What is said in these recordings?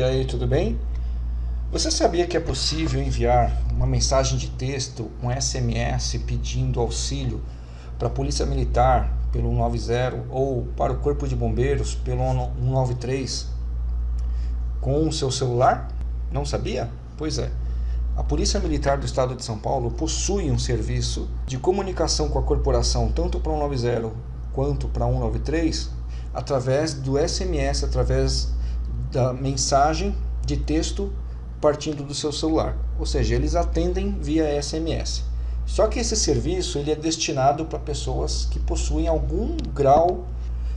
E aí, tudo bem? Você sabia que é possível enviar uma mensagem de texto, um SMS pedindo auxílio para a Polícia Militar pelo 190 ou para o Corpo de Bombeiros pelo 193 com o seu celular? Não sabia? Pois é. A Polícia Militar do Estado de São Paulo possui um serviço de comunicação com a corporação tanto para 190 quanto para 193 através do SMS, através da mensagem de texto partindo do seu celular. Ou seja, eles atendem via SMS. Só que esse serviço ele é destinado para pessoas que possuem algum grau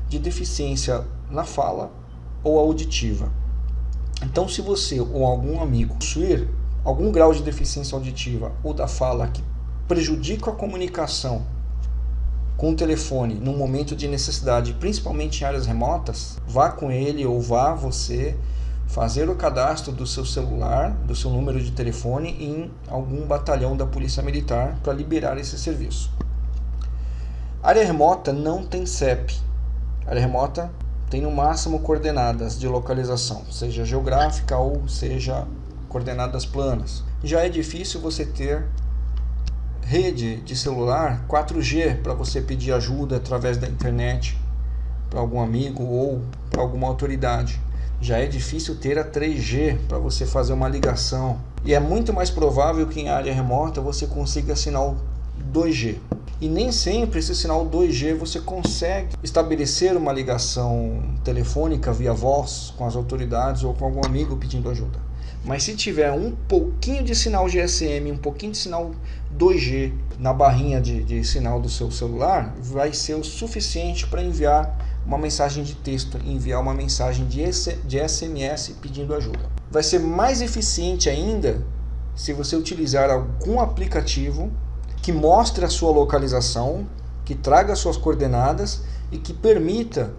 de deficiência na fala ou auditiva. Então, se você ou algum amigo possuir algum grau de deficiência auditiva ou da fala que prejudica a comunicação com o telefone no momento de necessidade, principalmente em áreas remotas, vá com ele ou vá você fazer o cadastro do seu celular, do seu número de telefone em algum batalhão da Polícia Militar para liberar esse serviço. área remota não tem CEP. área remota tem no máximo coordenadas de localização, seja geográfica ou seja coordenadas planas. Já é difícil você ter rede de celular 4G para você pedir ajuda através da internet para algum amigo ou para alguma autoridade. Já é difícil ter a 3G para você fazer uma ligação. E é muito mais provável que em área remota você consiga sinal 2G. E nem sempre esse sinal 2G você consegue estabelecer uma ligação telefônica via voz com as autoridades ou com algum amigo pedindo ajuda. Mas se tiver um pouquinho de sinal GSM, um pouquinho de sinal 2G na barrinha de, de sinal do seu celular, vai ser o suficiente para enviar uma mensagem de texto, enviar uma mensagem de, de SMS pedindo ajuda. Vai ser mais eficiente ainda se você utilizar algum aplicativo que mostre a sua localização, que traga suas coordenadas e que permita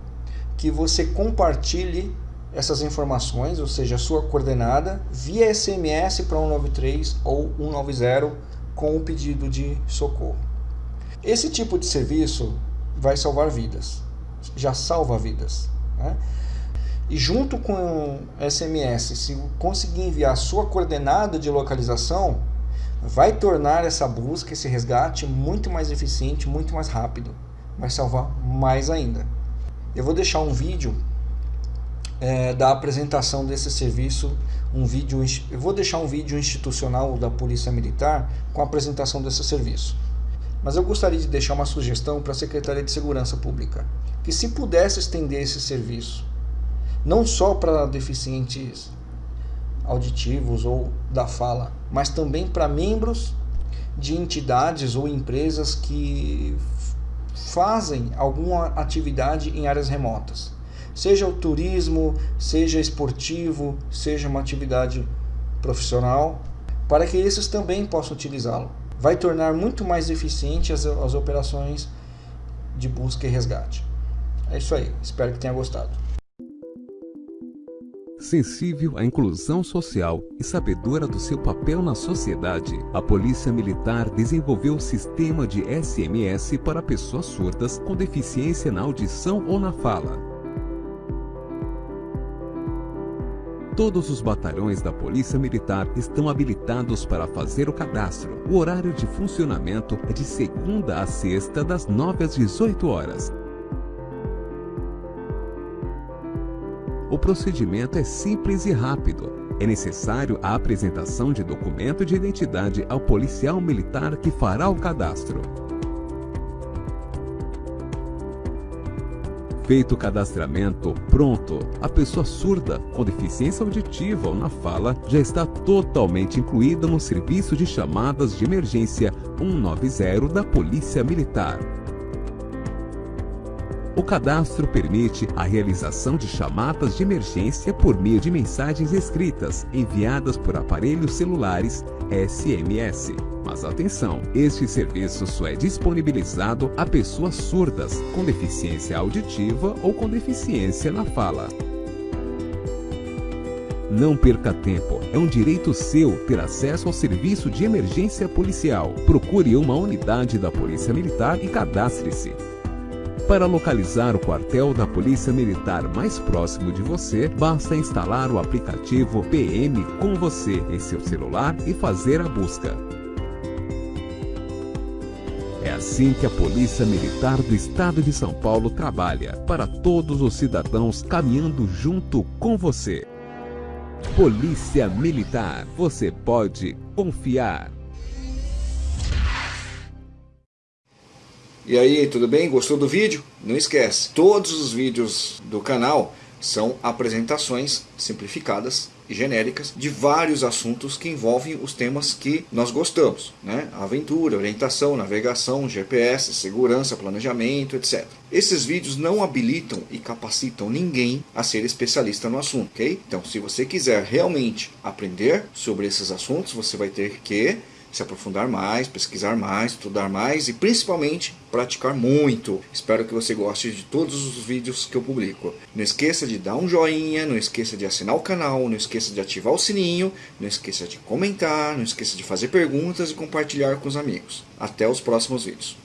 que você compartilhe essas informações, ou seja, a sua coordenada, via SMS para 193 ou 190 com o pedido de socorro. Esse tipo de serviço vai salvar vidas, já salva vidas. Né? E junto com SMS, se conseguir enviar a sua coordenada de localização, vai tornar essa busca, esse resgate muito mais eficiente, muito mais rápido. Vai salvar mais ainda. Eu vou deixar um vídeo é, da apresentação desse serviço, um vídeo, eu vou deixar um vídeo institucional da Polícia Militar com a apresentação desse serviço. Mas eu gostaria de deixar uma sugestão para a Secretaria de Segurança Pública, que se pudesse estender esse serviço, não só para deficientes auditivos ou da fala, mas também para membros de entidades ou empresas que fazem alguma atividade em áreas remotas seja o turismo, seja esportivo, seja uma atividade profissional, para que esses também possam utilizá-lo. Vai tornar muito mais eficiente as, as operações de busca e resgate. É isso aí, espero que tenha gostado. Sensível à inclusão social e sabedora do seu papel na sociedade, a Polícia Militar desenvolveu o sistema de SMS para pessoas surdas com deficiência na audição ou na fala. Todos os batalhões da Polícia Militar estão habilitados para fazer o cadastro. O horário de funcionamento é de segunda a sexta, das 9 às 18 horas. O procedimento é simples e rápido. É necessário a apresentação de documento de identidade ao policial militar que fará o cadastro. Feito o cadastramento, pronto, a pessoa surda com deficiência auditiva ou na fala já está totalmente incluída no serviço de chamadas de emergência 190 da Polícia Militar. O cadastro permite a realização de chamadas de emergência por meio de mensagens escritas enviadas por aparelhos celulares SMS. Mas atenção, este serviço só é disponibilizado a pessoas surdas, com deficiência auditiva ou com deficiência na fala. Não perca tempo, é um direito seu ter acesso ao serviço de emergência policial. Procure uma unidade da Polícia Militar e cadastre-se. Para localizar o quartel da Polícia Militar mais próximo de você, basta instalar o aplicativo PM com você em seu celular e fazer a busca. Assim que a Polícia Militar do Estado de São Paulo trabalha para todos os cidadãos caminhando junto com você. Polícia Militar, você pode confiar. E aí, tudo bem? Gostou do vídeo? Não esquece, todos os vídeos do canal são apresentações simplificadas e genéricas de vários assuntos que envolvem os temas que nós gostamos, né? Aventura, orientação, navegação, GPS, segurança, planejamento, etc. Esses vídeos não habilitam e capacitam ninguém a ser especialista no assunto, ok? Então, se você quiser realmente aprender sobre esses assuntos, você vai ter que se aprofundar mais, pesquisar mais, estudar mais e principalmente praticar muito. Espero que você goste de todos os vídeos que eu publico. Não esqueça de dar um joinha, não esqueça de assinar o canal, não esqueça de ativar o sininho, não esqueça de comentar, não esqueça de fazer perguntas e compartilhar com os amigos. Até os próximos vídeos.